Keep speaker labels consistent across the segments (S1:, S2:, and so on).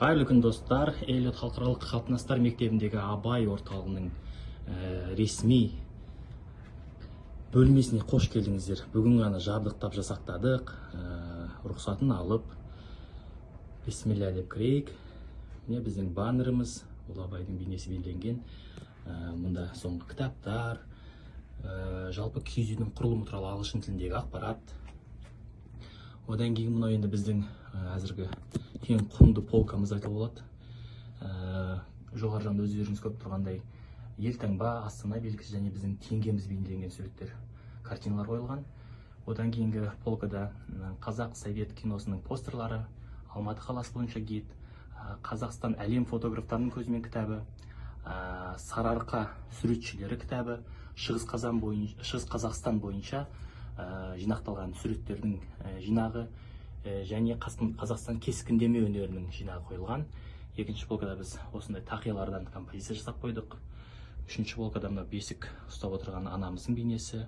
S1: қайырлы күн достар эллиот халықаралық қатынастар мектебіндегі абай орталығының ә, ресми бөлмесіне қош келдіңіздер. Бүгін ғана жабдықтап жасақтадық. Ә, рұқсатын алып бисмилля деп кірейік. Міне біздің баннеріміз ол абайдың бейнесі бейнеленген ә, мұнда соңғы кітаптар. Жалпы киіз үйдің құрылымы туралы ағылшын тіліндегі ақпарат. Одан кейін мынау енді біздің әзіргі ең құнды полкамыз айтуға болады. Ә, жоғары жағында өздеріңіз көріп тұрғандай елтаңба астана белгісі және біздің теңгеміз бейнеленген суреттер картиналар қойылған. Одан кейінгі полкада қазақ совет киносының постерлары алматы қаласы бойынша гид қазақстан әлем фотографтарының көзімен кітабы ә, сарыарқа суретшілері кітабы шығыс шығыс қазақстан бойынша ә, жинақталған суреттердің жинағы және Қас- қазақстан кескіндеме өнерінің жинағы қойылған. Екінші полкада біз осындай тақиялардан композиция жасап қойдық. Үшінші полкада мына бесік ұстап отырған анамыздың бейнесі.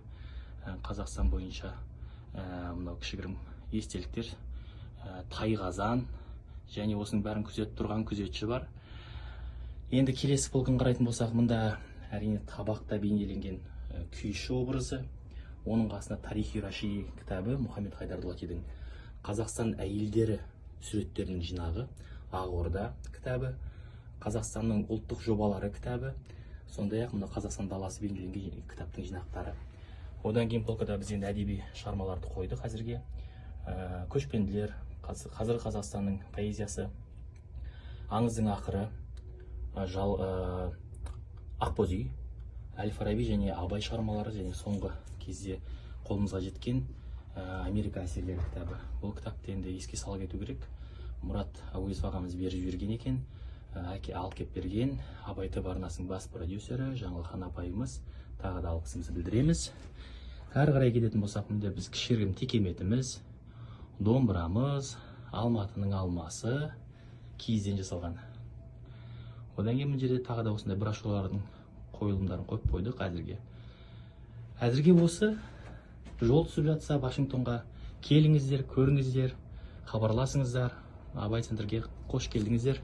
S1: Ә, қазақстан бойынша ә, мынау кішігірім естеліктер. Ә, тайқазан және осының бәрін күзетіп тұрған күзетші бар. Енді келесі полкын қарайтын болсақ мұнда әрине табақта бейнеленген күйші образы. Оның қасында тарихи раши кітабы мұхаммед хайдар дулатидің қазақстан әйелдері суреттерінің жинағы ақорда кітабы қазақстанның ұлттық жобалары кітабы сондай ақ мына қазақстан даласы бейнеленген кітаптың жинақтары. Одан кейін полкада біз енді әдеби шығармаларды қойдық әзірге. Ә, көшпенділер қаз- қазіргі қазақстанның поэзиясы аңыздың ақыры жал ә, ақбоз үй әл фараби және абай шығармалары және соңғы кезде қолымызға жеткен америка әсерлері кітабы. Бұл кітапты енді еске сала кету керек. Мұрат әуезов ағамыз беріп жіберген екен. Ә, әке алып келіп берген. Абай тв арнасының бас продюсері жаңылхан апайымыз. Тағы да алғысымызды білдіреміз. Әрі қарай кететін болсақ мында біз кішігірім текеметіміз домбырамыз алматының алмасы киізден жасалған. Одан кейін мына жерде тағы да осындай брошюралардың қойылымдарын қойып қойдық әзірге. Әзірге осы жол түсіп жатса вашингтонға келіңіздер көріңіздер хабарласыңыздар. Абай центрге қош келдіңіздер.